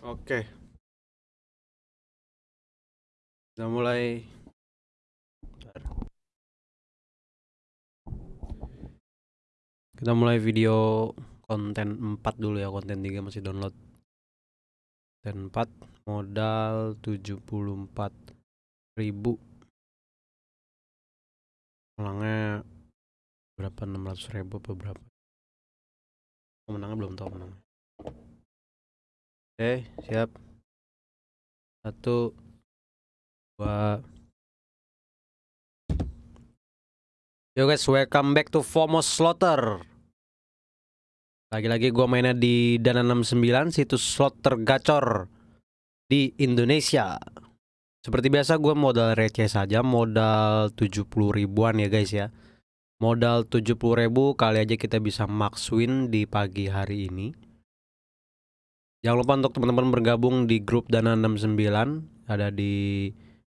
Oke. Kita mulai. Kita mulai video konten 4 dulu ya, konten 3 masih download. Konten 4 modal 74.000. Ulangnya berapa 600.000 apa berapa? Pemenangnya belum tahu menangnya. Oke, siap. Satu, dua. Yo guys, welcome back to FOMO Slaughter. Lagi-lagi gua mainnya di Dana 69, situs slot tergacor di Indonesia. Seperti biasa gue modal receh saja, modal 70 ribuan ya guys ya. Modal 70 ribu kali aja kita bisa max win di pagi hari ini. Jangan lupa untuk teman-teman bergabung di grup Dana 69 ada di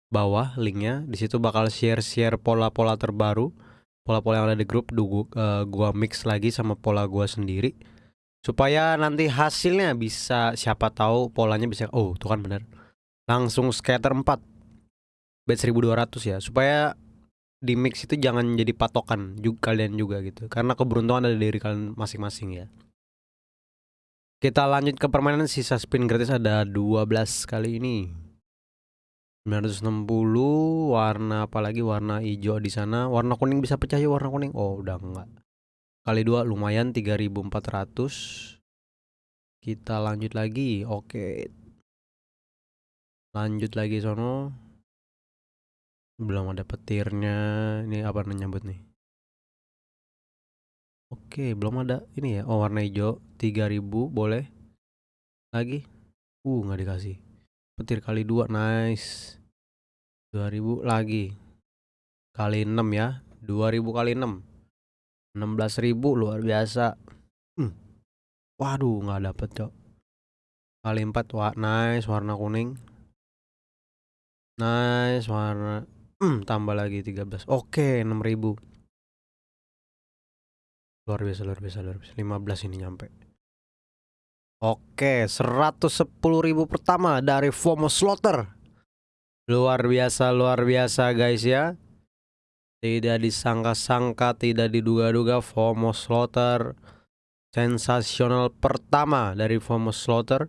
bawah linknya. Di situ bakal share-share pola-pola terbaru, pola-pola yang ada di grup. Du, uh, gua mix lagi sama pola gua sendiri. Supaya nanti hasilnya bisa siapa tahu polanya bisa oh tuh kan bener. Langsung scatter 4 bet 1200 ya. Supaya di mix itu jangan jadi patokan juga kalian juga gitu. Karena keberuntungan ada di diri kalian masing-masing ya kita lanjut ke permainan. Sisa spin gratis ada 12 kali ini. 960 warna apalagi warna hijau di sana. Warna kuning bisa pecah ya warna kuning. Oh udah enggak. Kali dua lumayan 3400 kita lanjut lagi. Oke. Lanjut lagi sono. Belum ada petirnya. Ini apa nyambut nih oke belum ada ini ya. Oh warna hijau. 3000 boleh. Lagi? Uh nggak dikasih. Petir kali dua nice. 2000 lagi. Kali 6 ya. 2000 kali 6 16.000 luar biasa. Hmm. waduh nggak dapet cok. Kali 4 wah nice. Warna kuning. Nice warna. Hmm, tambah lagi 13 oke 6.000 luar biasa luar biasa luar biasa 15 ini nyampe Oke, 110.000 pertama dari FOMO Slaughter. Luar biasa, luar biasa guys ya. Tidak disangka-sangka, tidak diduga-duga FOMO Slaughter sensasional pertama dari FOMO Slaughter.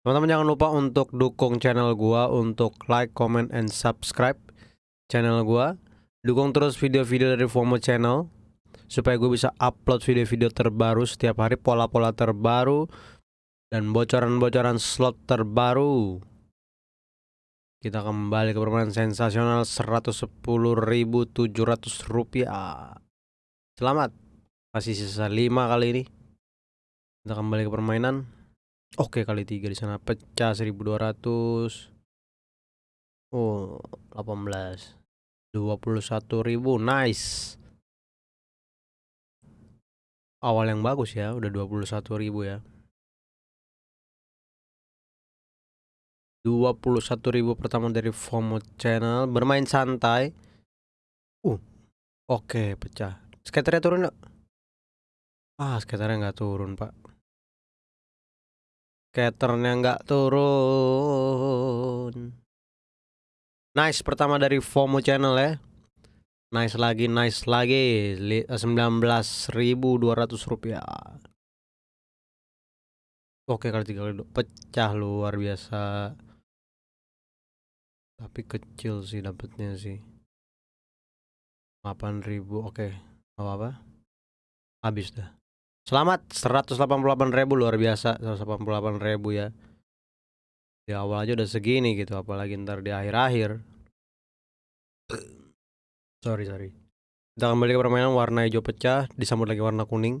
Teman-teman jangan lupa untuk dukung channel gua untuk like, comment, and subscribe channel gua. Dukung terus video-video dari FOMO channel supaya gue bisa upload video-video terbaru setiap hari, pola-pola terbaru dan bocoran-bocoran slot terbaru. Kita kembali ke permainan sensasional 110.700 rupiah. Selamat. Masih sisa 5 kali ini. Kita kembali ke permainan. Oke, kali 3 di sana pecah 1200. Oh, 18. 21.000. Nice. Awal yang bagus ya, udah 21.000 ya. 21.000 pertama dari FOMO channel bermain santai. Uh oke okay, pecah. Skaternya turun gak? ah skaternya nggak turun pak. Skaternya nggak turun. Nice pertama dari FOMO channel ya nice lagi nice lagi. 19.200 rupiah. Oke kali tiga kali pecah luar biasa. Tapi kecil sih dapetnya sih. 8000 oke apa apa habis dah. Selamat 188.000 luar biasa. 188.000 ya. Di awal aja udah segini gitu apalagi ntar di akhir-akhir sorry sorry. Kita kembali ke permainan warna hijau pecah disambut lagi warna kuning.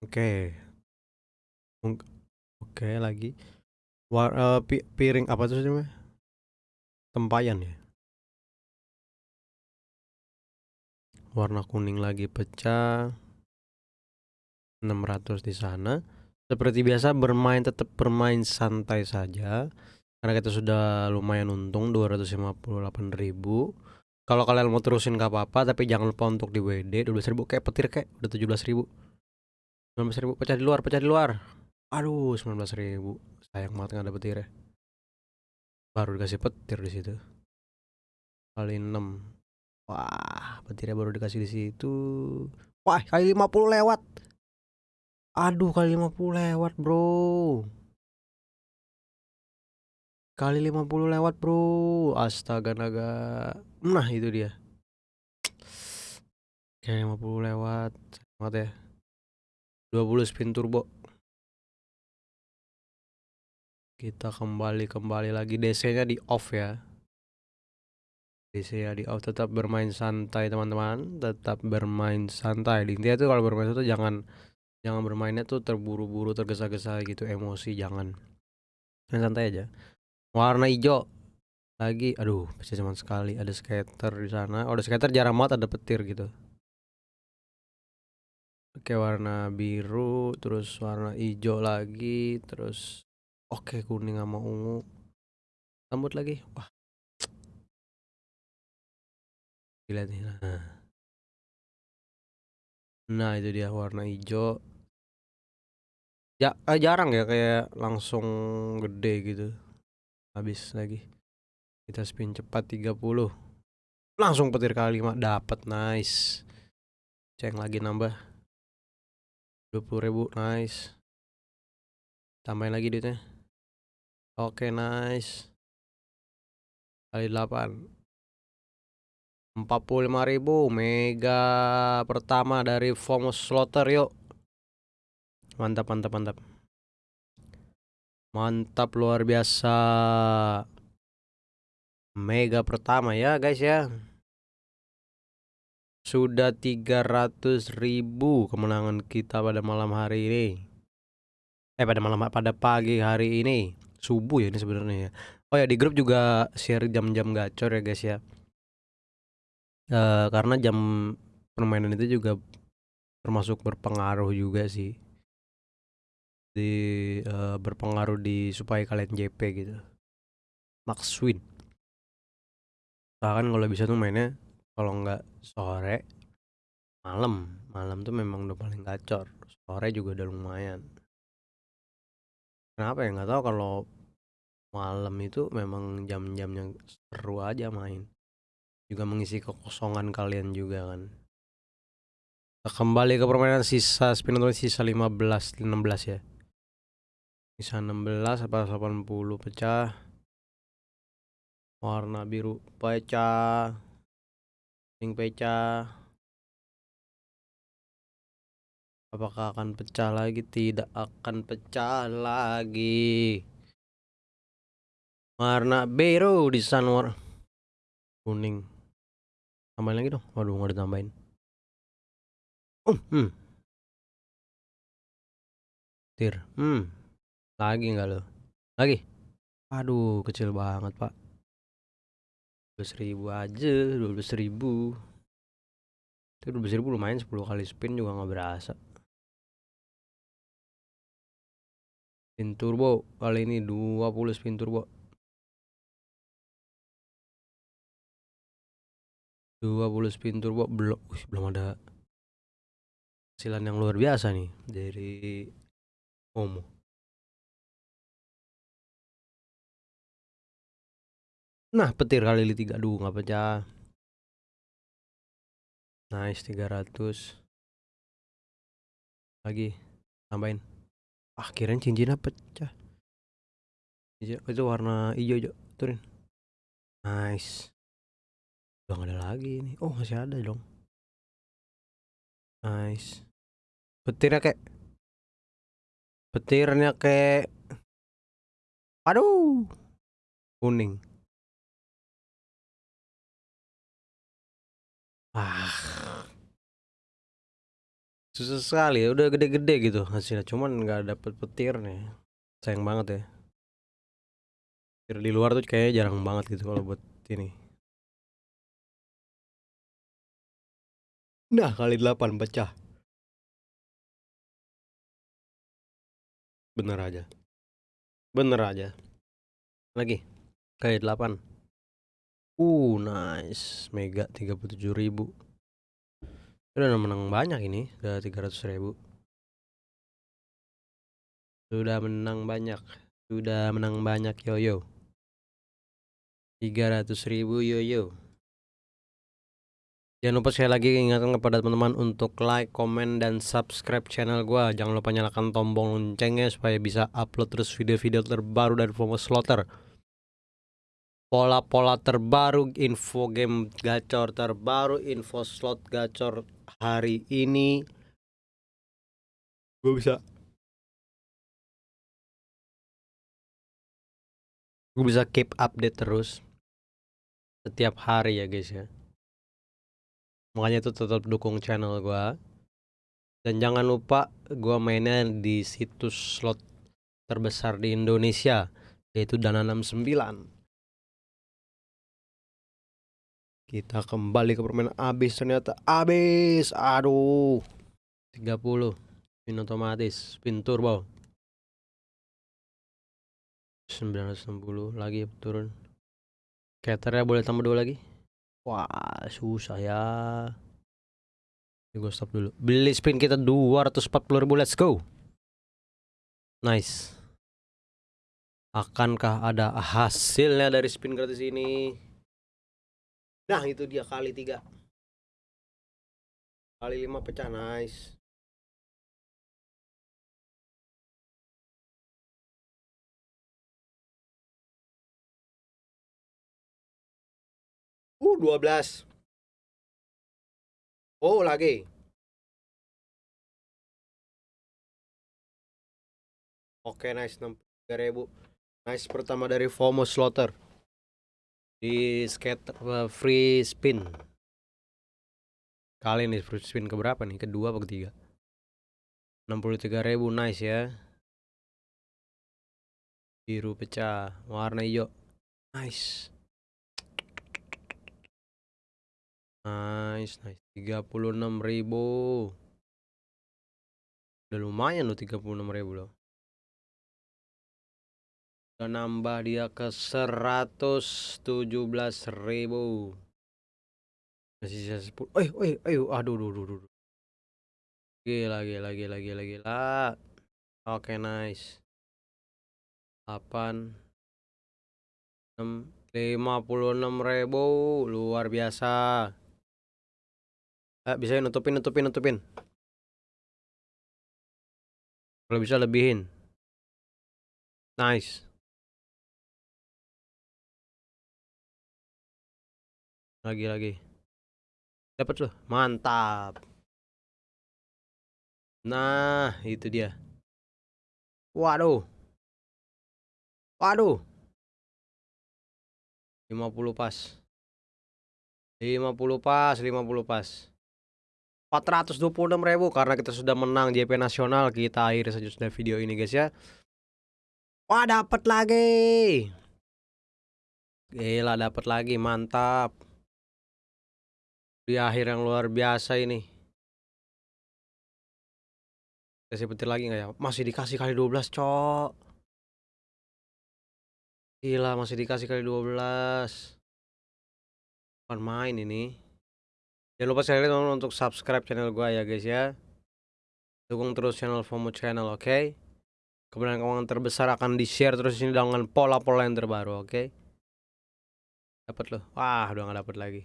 Oke. Oke okay, lagi. War, uh, pi piring apa tuh namanya tempayan ya? Warna kuning lagi pecah. 600 di sana. Seperti biasa bermain tetap bermain santai saja. Karena kita sudah lumayan untung 258.000 kalau kalian mau terusin gak apa-apa tapi jangan lupa untuk di WD 12.000 kayak petir kayak udah 17.000 19.000 pecah di luar pecah di luar Aduh, 19.000. Sayang banget nggak ada petirnya. Baru dikasih petir di situ. Kali 6. Wah, petirnya baru dikasih di situ. Wah, kali 50 lewat. Aduh, kali 50 lewat, Bro. Kali 50 lewat, Bro. Astaga naga. Nah, itu dia. Kali 50 lewat. Banget ya. 20 spin turbo. Kita kembali kembali lagi DC-nya di off ya. DC-nya di off tetap bermain santai teman-teman, tetap bermain santai. Intinya tuh kalau bermain itu jangan jangan bermainnya tuh terburu-buru, tergesa-gesa gitu, emosi jangan. Main santai aja. Warna hijau lagi, aduh, bisa cuman sekali. Ada skater di sana. Oh, ada skater jarang banget ada petir gitu. Oke, warna biru, terus warna hijau lagi, terus Oke, kuning sama ungu. Rambut lagi. Wah. Gila nih. Nah. Nah, itu dia warna hijau. Ya, eh, jarang ya kayak langsung gede gitu. Habis lagi. Kita spin cepat 30. Langsung petir kali mah dapat nice. Ceng lagi nambah. 20.000 nice. Tambahin lagi duitnya. Oke, nice. Kali 8. 45.000 mega pertama dari Fomos Slaughter yuk. Mantap, mantap, mantap. Mantap luar biasa. Mega pertama ya, guys ya. Sudah 300.000 kemenangan kita pada malam hari ini. Eh pada malam pada pagi hari ini subuh ya ini sebenarnya ya. Oh ya di grup juga share jam-jam gacor ya guys ya. Uh, karena jam permainan itu juga termasuk berpengaruh juga sih di uh, berpengaruh di supaya kalian JP gitu. Max win. Bahkan kalau bisa tuh mainnya kalau nggak sore malam malam tuh memang udah paling gacor sore juga udah lumayan Kenapa ya? Nggak tahu kalau malam itu memang jam-jam yang seru aja main. Juga mengisi kekosongan kalian juga kan. Kembali ke permainan sisa spin untuk sisa 15 16 ya. Sisa 16 apa 80 pecah. Warna biru pecah. Pink pecah. Apakah akan pecah lagi? Tidak akan pecah lagi. Warna biru di sana kuning. Tambahin lagi dong. Waduh, nggak ditambahin. Um, hmm. Tir. Hmm. Lagi nggak lo? Lagi. Aduh, kecil banget, Pak. 12 ribu aja, 12 ribu. Itu 12 ribu lumayan 10 kali spin juga nggak berasa. spin turbo kali ini 20 spin turbo 20 spin turbo belum belum ada hasilan yang luar biasa nih dari Omo nah petir kali ini 3 aduh nggak pecah. Nice 300 lagi tambahin. Ah kirain cincinnya pecah. Itu warna hijau hijau turun nice. Udah ada lagi ini. Oh masih ada dong. Nice. Petirnya kayak petirnya kayak aduh kuning ah. Susah sekali udah gede-gede gitu hasilnya cuman nggak dapet petir nih. Sayang banget ya. Petir di luar tuh kayaknya jarang banget gitu kalau buat ini. Nah kali delapan pecah. Bener aja. Bener aja. Lagi. Kali delapan uh nice mega tiga puluh tujuh ribu Udah menang banyak ini, udah 300 ribu Sudah menang banyak. Sudah menang banyak yo-yo. 300 ribu yo-yo. Jangan lupa sekali lagi ingatkan kepada teman-teman untuk like, komen, dan subscribe channel gua. Jangan lupa nyalakan tombol loncengnya supaya bisa upload terus video-video terbaru dari Fomo Slaughter. Pola-pola terbaru, info game gacor terbaru, info slot gacor hari ini. Gue bisa. Gue bisa keep update terus. Setiap hari ya guys ya. Makanya itu tetap dukung channel gua. Dan jangan lupa gua mainnya di situs slot terbesar di Indonesia yaitu Dana 69 kita kembali ke permainan abis ternyata abis. Aduh. 30 spin otomatis spin turbo. 960 lagi turun. Caternya boleh tambah dua lagi? Wah susah ya. Ini gue stop dulu. Beli spin kita 240 ribu Let's go. Nice. Akankah ada hasilnya dari spin gratis ini Nah itu dia kali tiga Kali lima pecah nice Uh, 12. Oh, lagi. Oke, nice. 63.000. Nice pertama dari FOMO Slaughter. Di skate uh, free spin. Kali ini free spin ke berapa nih? Kedua apa ketiga? 63.000 nice ya. Biru pecah, warna hijau. Nice. Nice, nice. 36.000. Udah lumayan loh 36.000 loh. Nambah dia ke 117.000. Masih sisa 10. Eh, eh, eh, aduh, aduh, aduh, aduh. Gila, gila, gila, gila, gila. Oke, nice. 8 6 56.000 luar biasa. Eh, bisa nutupin, nutupin, nutupin. Kalau bisa lebihin. Nice. Lagi, lagi. Dapat loh. Mantap. Nah, itu dia. Waduh. Waduh. 50 pas. 50 pas, 50 pas. 426 ribu karena kita sudah menang JP nasional kita akhiri saja sudah video ini guys ya wah dapat lagi gila dapat lagi mantap di akhir yang luar biasa ini kasih petir lagi nggak ya masih dikasih kali 12 cok gila masih dikasih kali 12 bukan main ini Jangan lupa sekali teman untuk subscribe channel gue ya guys ya. Dukung terus channel FOMO channel oke. Okay? Kebenaran keuangan terbesar akan di-share terus ini dengan pola-pola yang terbaru oke. Okay? Dapat loh. Wah, udah gak dapat lagi.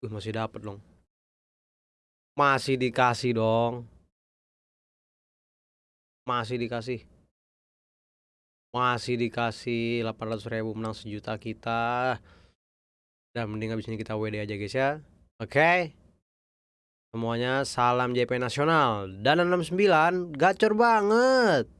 Uh, masih dapat dong. Masih dikasih dong. Masih dikasih. Masih dikasih 800 ribu menang sejuta kita. Dan mending abis ini kita WD aja guys ya. Oke. Okay. Semuanya salam JP Nasional. Dan 69 gacor banget.